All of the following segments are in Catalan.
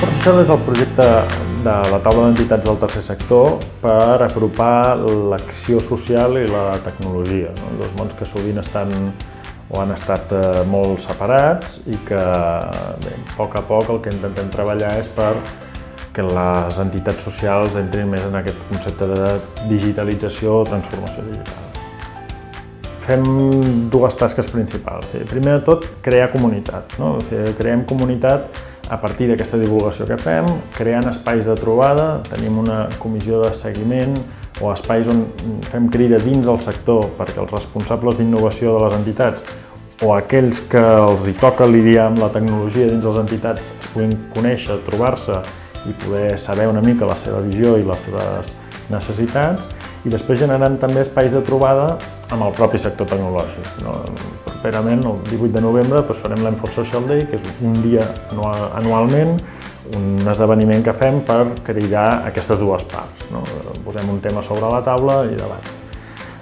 Esforç Social és el projecte de la taula d'entitats del tercer sector per apropar l'acció social i la tecnologia, no? dos mons que sovint estan o han estat eh, molt separats i que bé, a poc a poc el que intentem treballar és per que les entitats socials entrin més en aquest concepte de digitalització o transformació digital. Fem dues tasques principals. Primer de tot, crear comunitat. No? O sigui, creem comunitat a partir d'aquesta divulgació que fem, creant espais de trobada, tenim una comissió de seguiment o espais on fem crida dins del sector perquè els responsables d'innovació de les entitats o aquells que els hi toca lidiar amb la tecnologia dins de les entitats es puguin conèixer, trobar-se i poder saber una mica la seva visió i les seves necessitats i després generant també espais de trobada amb el propi sector tecnològic. No? Properament, el 18 de novembre, doncs farem l'Enforce Social Day, que és un dia anualment, un esdeveniment que fem per cridar aquestes dues parts. No? Posem un tema sobre la taula i debat.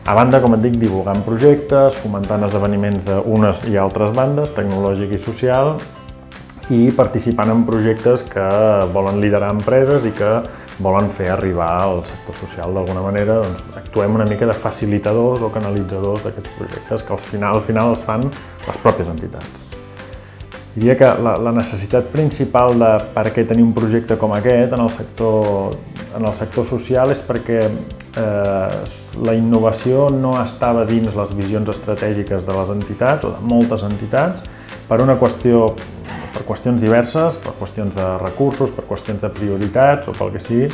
A banda, com et dic, divulgant projectes, fomentant esdeveniments d'unes i altres bandes, tecnològic i social, i participant en projectes que volen liderar empreses i que volen fer arribar al sector social d'alguna manera, doncs actuem una mica de facilitadors o canalitzadors d'aquests projectes que al final, al final els fan les pròpies entitats. Diria que la, la necessitat principal de per què tenir un projecte com aquest en el sector, en el sector social és perquè eh, la innovació no estava dins les visions estratègiques de les entitats o de moltes entitats per una qüestió per qüestions diverses, per qüestions de recursos, per qüestions de prioritats o pel que sigui.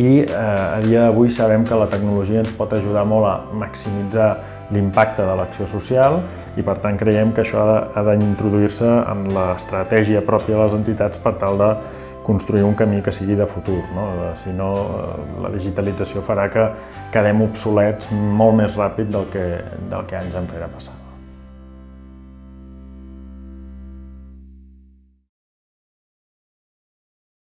I eh, a dia d'avui sabem que la tecnologia ens pot ajudar molt a maximitzar l'impacte de l'acció social i per tant creiem que això ha d'introduir-se en l'estratègia pròpia de les entitats per tal de construir un camí que sigui de futur. No? Si no, eh, la digitalització farà que quedem obsolets molt més ràpid del que, del que anys enrere passat.